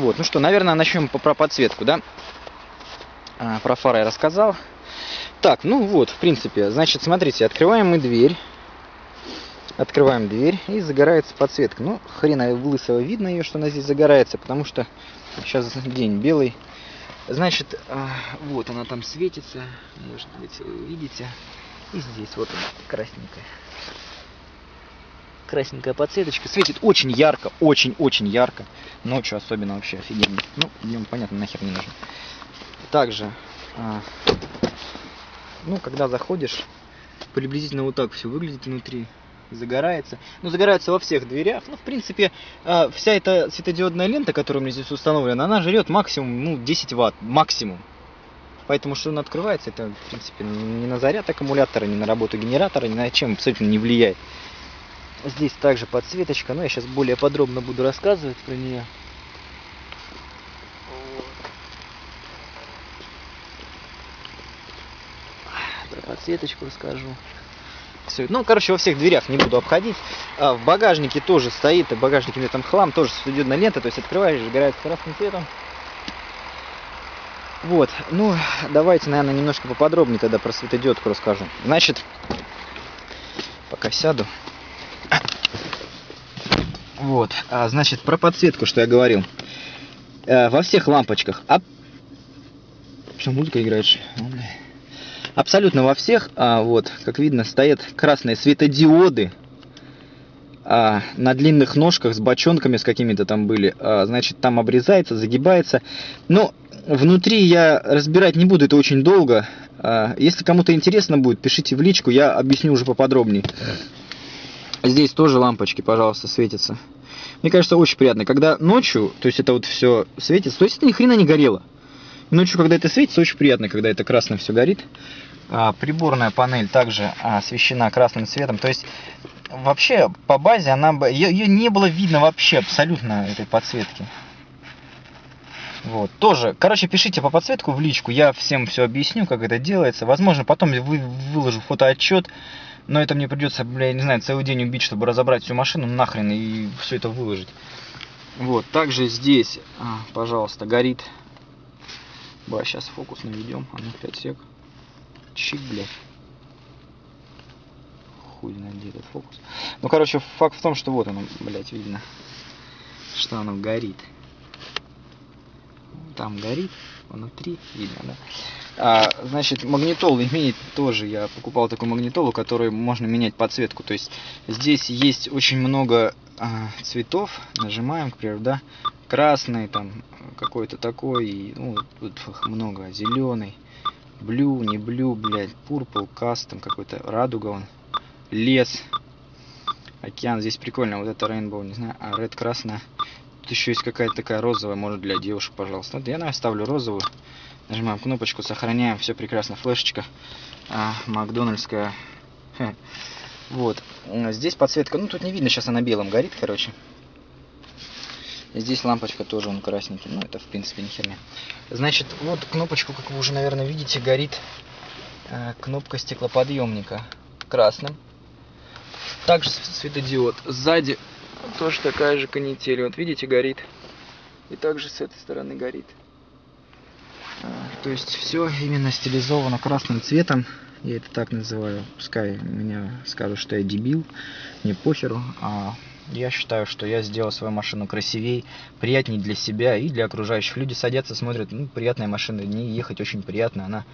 Вот, ну что, наверное, начнем про подсветку, да? А, про фары я рассказал. Так, ну вот, в принципе, значит, смотрите, открываем мы дверь. Открываем дверь и загорается подсветка. Ну, хрена лысого видно ее, что она здесь загорается, потому что сейчас день белый. Значит, а, вот она там светится, может быть, вы видите. И здесь вот она, красненькая. Красненькая подсветочка. Светит очень ярко, очень-очень ярко. Ночью особенно вообще офигенно. Ну, днем, понятно, нахер не нужно. Также, а, ну, когда заходишь, приблизительно вот так все выглядит внутри загорается. Ну, загорается во всех дверях. Ну, в принципе, а, вся эта светодиодная лента, которая у меня здесь установлена, она жрет максимум, ну, 10 ватт, максимум. Поэтому, что он открывается, это, в принципе, ни на заряд аккумулятора, ни на работу генератора, ни на чем абсолютно не влияет. Здесь также подсветочка, но я сейчас более подробно буду рассказывать про нее. Про подсветочку расскажу все. Ну, короче, во всех дверях не буду обходить. А в багажнике тоже стоит, в багажнике у меня там хлам, тоже светодиодная лента, то есть открываешь, загорает красным цветом. Вот, ну, давайте, наверное, немножко поподробнее тогда про светодиодку расскажу. Значит, пока сяду. Вот, а, значит, про подсветку, что я говорил. А, во всех лампочках. А... Что, музыка играет? абсолютно во всех, а, вот, как видно, стоят красные светодиоды а, на длинных ножках с бочонками с какими-то там были. А, значит, там обрезается, загибается. Но внутри я разбирать не буду, это очень долго. А, если кому-то интересно будет, пишите в личку, я объясню уже поподробнее. Здесь тоже лампочки, пожалуйста, светятся. Мне кажется, очень приятно. Когда ночью, то есть это вот все светится, то есть это ни хрена не горело. Ночью, когда это светится, очень приятно, когда это красное все горит. А, приборная панель также освещена красным цветом. То есть вообще по базе она бы ее, ее не было видно вообще абсолютно этой подсветки. Вот, тоже, короче, пишите по подсветку в личку, я всем все объясню, как это делается. Возможно, потом вы, выложу фотоотчет, но это мне придется, бля, я не знаю, целый день убить, чтобы разобрать всю машину нахрен и все это выложить. Вот, также здесь, а, пожалуйста, горит. Ба, сейчас фокус наведем, а ну 5 сек чик, блядь. Хуй знает, где этот фокус. Ну, короче, факт в том, что вот оно, блядь, видно, что оно горит. Там горит, внутри видно, да. А, значит, магнитолу имеет тоже, я покупал такую магнитолу, которую можно менять подсветку. То есть здесь есть очень много а, цветов, нажимаем, к примеру, да, красный, там, какой-то такой, ну, тут много, зеленый, Блю, не блю, блядь. Пурпл, кастом какой-то. Радуга он. Лес. Океан. Здесь прикольно. Вот это Rainbow, не знаю. А Red красная. Тут еще есть какая-то такая розовая. Может для девушек, пожалуйста. Вот я наверное, ставлю розовую. Нажимаем кнопочку, сохраняем. Все прекрасно. Флешечка. А, Макдональдская. Вот. Здесь подсветка. Ну, тут не видно. Сейчас она белым горит, короче. Здесь лампочка тоже он красненький, ну это в принципе не херня. Значит, вот кнопочку, как вы уже, наверное, видите, горит э, кнопка стеклоподъемника красным. Также светодиод. Сзади тоже такая же канитель. Вот видите, горит. И также с этой стороны горит. То есть все именно стилизовано красным цветом. Я это так называю. Пускай меня скажут, что я дебил. Не похеру. А я считаю, что я сделал свою машину красивее, приятнее для себя и для окружающих. Люди садятся, смотрят, ну, приятная машина, не ехать очень приятно, она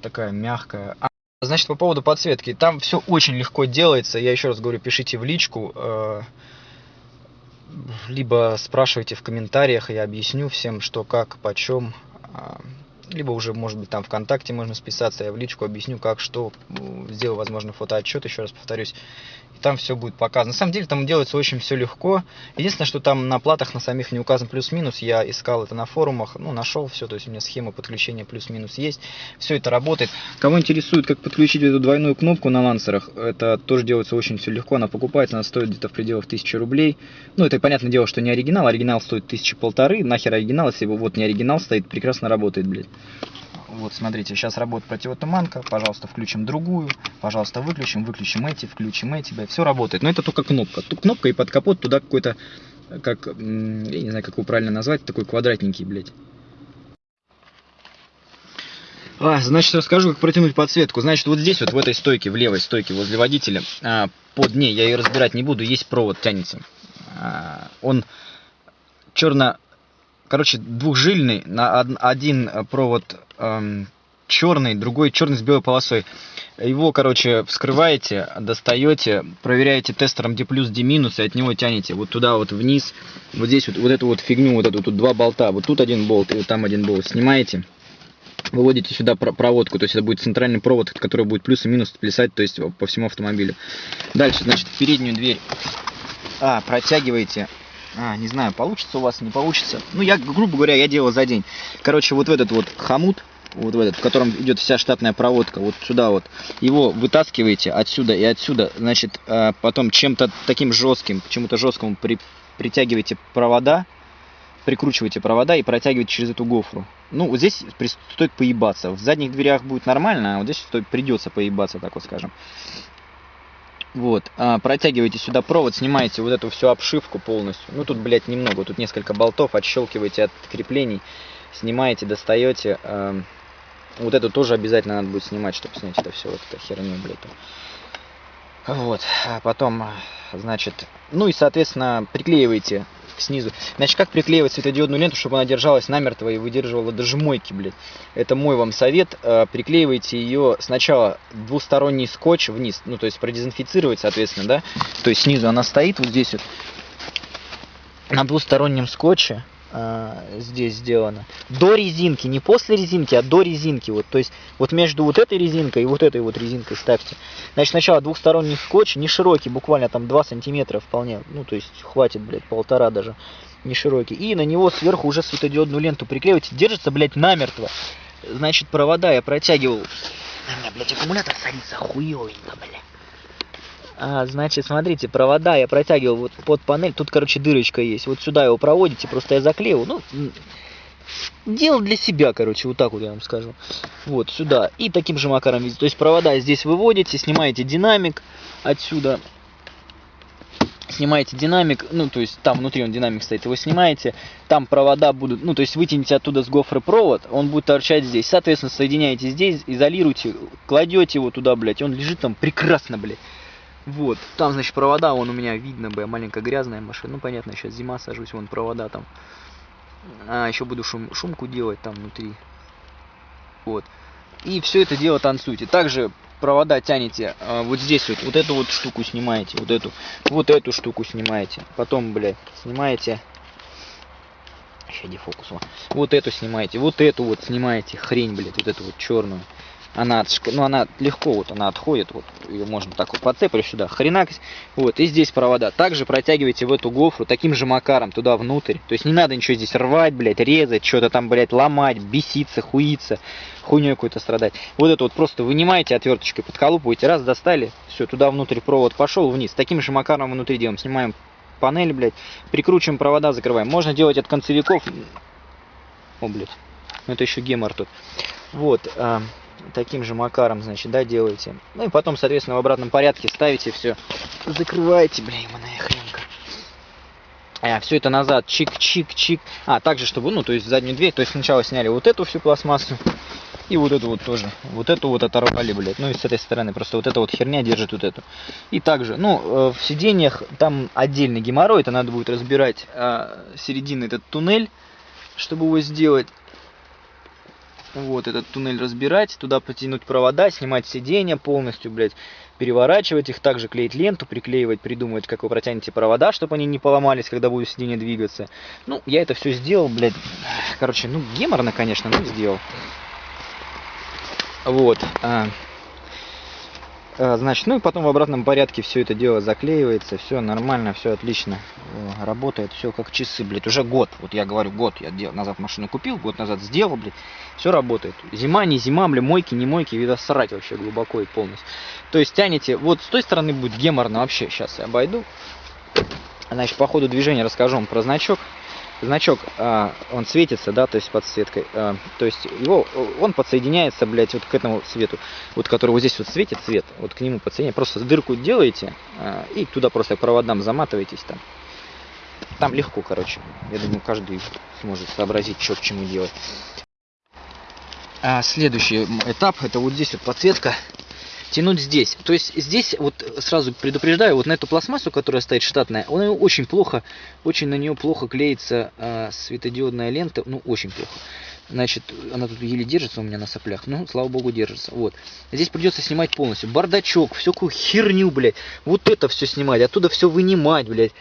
такая мягкая. А, значит, по поводу подсветки, там все очень легко делается, я еще раз говорю, пишите в личку, э, либо спрашивайте в комментариях, я объясню всем, что, как, почем. Либо уже, может быть, там ВКонтакте можно списаться, я в личку объясню, как, что, сделаю, возможно, фотоотчет, еще раз повторюсь, и там все будет показано. На самом деле, там делается очень все легко. Единственное, что там на платах на самих не указан плюс-минус, я искал это на форумах, ну, нашел все, то есть у меня схема подключения плюс-минус есть, все это работает. Кого интересует, как подключить эту двойную кнопку на лансерах, это тоже делается очень все легко, она покупается, она стоит где-то в пределах 1000 рублей. Ну, это понятное дело, что не оригинал, оригинал стоит тысячи полторы, нахер оригинал, если вот не оригинал стоит, прекрасно работает, блядь. Вот, смотрите, сейчас работает противотуманка. Пожалуйста, включим другую. Пожалуйста, выключим, выключим эти, включим эти. Блядь, все работает. Но это только кнопка. Тут кнопка и под капот туда какой-то как, я не знаю, как его правильно назвать, такой квадратненький, блядь. А, значит, расскажу, как протянуть подсветку. Значит, вот здесь вот, в этой стойке, в левой стойке возле водителя, а, под ней, я ее разбирать не буду, есть провод, тянется. А, он черно, короче, двухжильный, на один провод эм, черный, другой черный с белой полосой. Его, короче, вскрываете, достаете, проверяете тестером D+, D-, и от него тянете вот туда вот вниз, вот здесь вот, вот эту вот фигню, вот эту тут два болта, вот тут один болт и вот там один болт, снимаете, выводите сюда проводку, то есть это будет центральный провод, который будет плюс и минус плясать, то есть по всему автомобилю. Дальше, значит, переднюю дверь а, протягиваете, а, не знаю, получится у вас, не получится. Ну, я, грубо говоря, я делал за день. Короче, вот в этот вот хомут, вот в этот, в котором идет вся штатная проводка, вот сюда вот, его вытаскиваете отсюда и отсюда, значит, а, потом чем-то таким жестким, чему-то жесткому при, притягиваете провода, прикручиваете провода и протягиваете через эту гофру. Ну, вот здесь стоит поебаться. В задних дверях будет нормально, а вот здесь стоит, придется поебаться, так вот скажем. Вот, а, протягиваете сюда провод, снимаете вот эту всю обшивку полностью. Ну, тут, блядь, немного, тут несколько болтов, отщелкиваете от креплений, снимаете, достаете. А, вот эту тоже обязательно надо будет снимать, чтобы снять это все, вот это херню, блядь. Вот, а потом, значит, ну и, соответственно, приклеиваете снизу. Значит, как приклеивать светодиодную ленту, чтобы она держалась намертво и выдерживала даже мойки, блядь. Это мой вам совет. А, приклеивайте ее сначала двусторонний скотч вниз, ну, то есть продезинфицировать, соответственно, да. То есть снизу она стоит вот здесь вот на двустороннем скотче здесь сделано. До резинки, не после резинки, а до резинки. Вот, то есть вот между вот этой резинкой и вот этой вот резинкой ставьте. Значит, сначала двухсторонний скотч, не широкий, буквально там 2 сантиметра вполне. Ну, то есть хватит, блядь, полтора даже. Не широкий. И на него сверху уже светодиодную ленту приклеивайте. Держится, блядь, намертво. Значит, провода я протягивал. На меня, блядь, аккумулятор садится хуёвенько, блядь. А, значит, смотрите, провода я протягивал вот под панель. Тут, короче, дырочка есть. Вот сюда его проводите, просто я заклеил. Ну, делал для себя, короче, вот так вот я вам скажу. Вот, сюда. И таким же макаром видите. То есть провода здесь выводите, снимаете динамик отсюда. Снимаете динамик, ну, то есть там внутри он динамик стоит, его снимаете, там провода будут, ну, то есть вытяните оттуда с гофры провод, он будет торчать здесь. Соответственно, соединяете здесь, изолируете, кладете его туда, блядь, он лежит там прекрасно, блядь. Вот, там, значит, провода, вон у меня видно, бы, маленькая грязная машина. Ну, понятно, сейчас зима, сажусь, вон провода там. А, еще буду шум, шумку делать там внутри. Вот. И все это дело танцуйте. Также провода тянете а, вот здесь вот, вот эту вот штуку снимаете, вот эту, вот эту штуку снимаете. Потом, блядь, снимаете. Еще дефокус. Вот эту снимаете, вот эту вот снимаете, хрень, блядь, вот эту вот черную она, ну, она легко вот она отходит, вот ее можно так вот подцепишь сюда, хренак, вот, и здесь провода. Также протягивайте в эту гофру таким же макаром туда внутрь, то есть не надо ничего здесь рвать, блядь, резать, что-то там, блядь, ломать, беситься, хуиться, хуйней какой-то страдать. Вот это вот просто вынимаете отверточкой, подколупываете, раз, достали, все, туда внутрь провод пошел вниз. Таким же макаром внутри делаем, снимаем панель, блядь, прикручиваем провода, закрываем. Можно делать от концевиков, о, блядь, это еще гемор тут. Вот, а, таким же макаром, значит, да, делаете. Ну и потом, соответственно, в обратном порядке ставите все, закрываете, бля, ебаная хренка. А, все это назад, чик-чик-чик. А, также, чтобы, ну, то есть заднюю дверь, то есть сначала сняли вот эту всю пластмассу, и вот эту вот тоже. Вот эту вот оторвали, блядь. Ну и с этой стороны. Просто вот эта вот херня держит вот эту. И также, ну, э, в сиденьях там отдельный геморрой. Это надо будет разбирать э, середины этот туннель, чтобы его сделать вот этот туннель разбирать, туда потянуть провода, снимать сиденья полностью, блядь, переворачивать их, также клеить ленту, приклеивать, придумывать, как вы протянете провода, чтобы они не поломались, когда будет сиденье двигаться. Ну, я это все сделал, блядь, короче, ну, геморно, конечно, но сделал. Вот. А, значит, ну и потом в обратном порядке все это дело заклеивается, все нормально, все отлично, работает, все как часы, блядь, уже год, вот я говорю, год я дел, назад машину купил, год назад сделал, блядь, все работает. Зима, не зима, блядь, мойки, не мойки, видно, срать вообще глубоко и полностью. То есть тянете, вот с той стороны будет геморно вообще, сейчас я обойду, значит, по ходу движения расскажу вам про значок, значок, а, он светится, да, то есть подсветкой, а, то есть его, он подсоединяется, блядь, вот к этому свету, вот который вот здесь вот светит цвет, вот к нему подсоединяется, просто дырку делаете а, и туда просто проводам заматываетесь там. Там легко, короче. Я думаю, каждый сможет сообразить, что к чему делать. А следующий этап, это вот здесь вот подсветка. Тянуть здесь. То есть здесь, вот сразу предупреждаю, вот на эту пластмассу, которая стоит штатная, она очень плохо, очень на нее плохо клеится а, светодиодная лента, ну очень плохо. Значит, она тут еле держится у меня на соплях. Ну, слава богу, держится. Вот. Здесь придется снимать полностью. Бардачок, всякую херню, блядь. Вот это все снимать, оттуда все вынимать, блядь.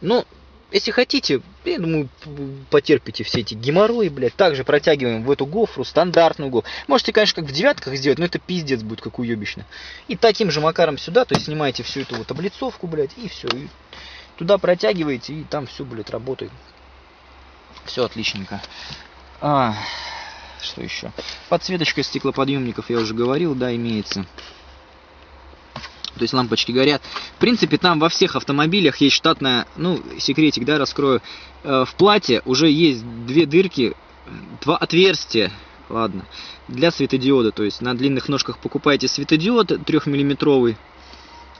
Ну, если хотите, я думаю, потерпите все эти геморрои, блядь. Также протягиваем в эту гофру, стандартную гофру. Можете, конечно, как в девятках сделать, но это пиздец будет, как уебищно. И таким же макаром сюда, то есть снимаете всю эту вот облицовку, блядь, и все. И туда протягиваете, и там все, блядь, работает. Все отличненько. А, что еще? Подсветочка стеклоподъемников, я уже говорил, да, имеется. То есть лампочки горят. В принципе, там во всех автомобилях есть штатная, ну, секретик, да, раскрою. Э, в плате уже есть две дырки, два отверстия, ладно, для светодиода. То есть на длинных ножках покупаете светодиод 3-миллиметровый,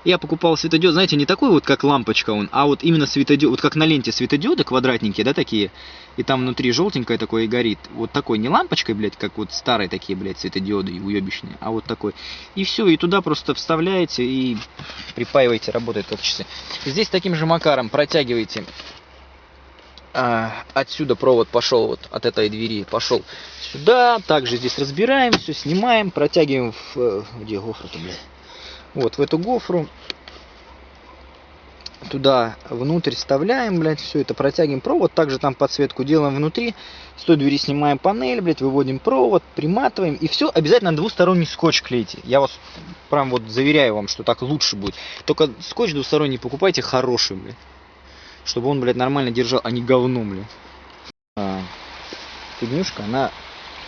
я покупал светодиод, знаете, не такой вот, как лампочка он, а вот именно светодиод, вот как на ленте светодиоды квадратненькие, да, такие, и там внутри желтенькое такое и горит. Вот такой, не лампочкой, блядь, как вот старые такие, блядь, светодиоды уебищные, а вот такой. И все, и туда просто вставляете и припаиваете, работает как часы. Здесь таким же макаром протягиваете а, отсюда провод пошел вот от этой двери пошел сюда также здесь разбираем все снимаем протягиваем в э, где гофра-то блядь вот в эту гофру туда внутрь вставляем, блядь, все это протягиваем провод, также там подсветку делаем внутри, с той двери снимаем панель, блядь, выводим провод, приматываем, и все обязательно двусторонний скотч клейте. Я вас прям вот заверяю вам, что так лучше будет. Только скотч двусторонний покупайте хороший, блядь, чтобы он, блядь, нормально держал, а не говно, блядь. А, фигнюшка, она...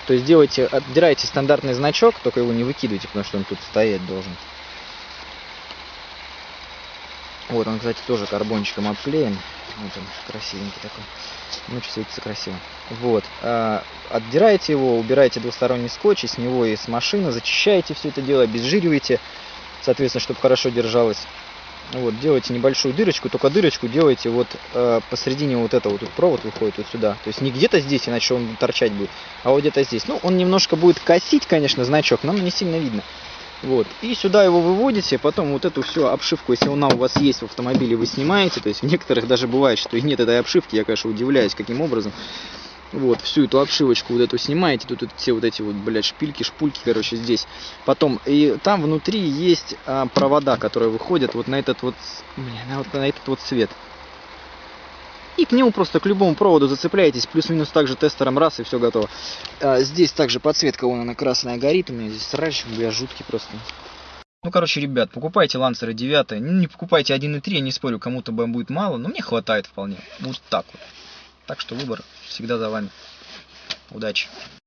То есть делайте, отдираете стандартный значок, только его не выкидывайте, потому что он тут стоять должен. Вот он, кстати, тоже карбончиком обклеен. Вот он, красивенький такой. Ночью светится красиво. Вот. А, отдираете его, убираете двусторонний скотч, с него и с машины, зачищаете все это дело, обезжириваете, соответственно, чтобы хорошо держалось. Вот, делаете небольшую дырочку, только дырочку делаете вот э, посередине вот этого, тут провод выходит вот сюда. То есть не где-то здесь, иначе он торчать будет, а вот где-то здесь. Ну, он немножко будет косить, конечно, значок, но не сильно видно. Вот. И сюда его выводите, потом вот эту всю обшивку, если она у вас есть в автомобиле, вы снимаете. То есть в некоторых даже бывает, что и нет этой обшивки, я, конечно, удивляюсь, каким образом. Вот, всю эту обшивочку вот эту снимаете, тут, тут все вот эти вот, блядь, шпильки, шпульки, короче, здесь. Потом, и там внутри есть а, провода, которые выходят вот на этот вот, бля, вот на этот вот цвет. И к нему просто к любому проводу зацепляетесь, плюс-минус также тестером раз, и все готово. А, здесь также подсветка, вон она красная горит, у меня здесь срач, бля, жуткий просто. Ну, короче, ребят, покупайте лансеры 9, ну, не покупайте 1.3, я не спорю, кому-то будет мало, но мне хватает вполне. Вот так вот. Так что выбор всегда за вами. Удачи!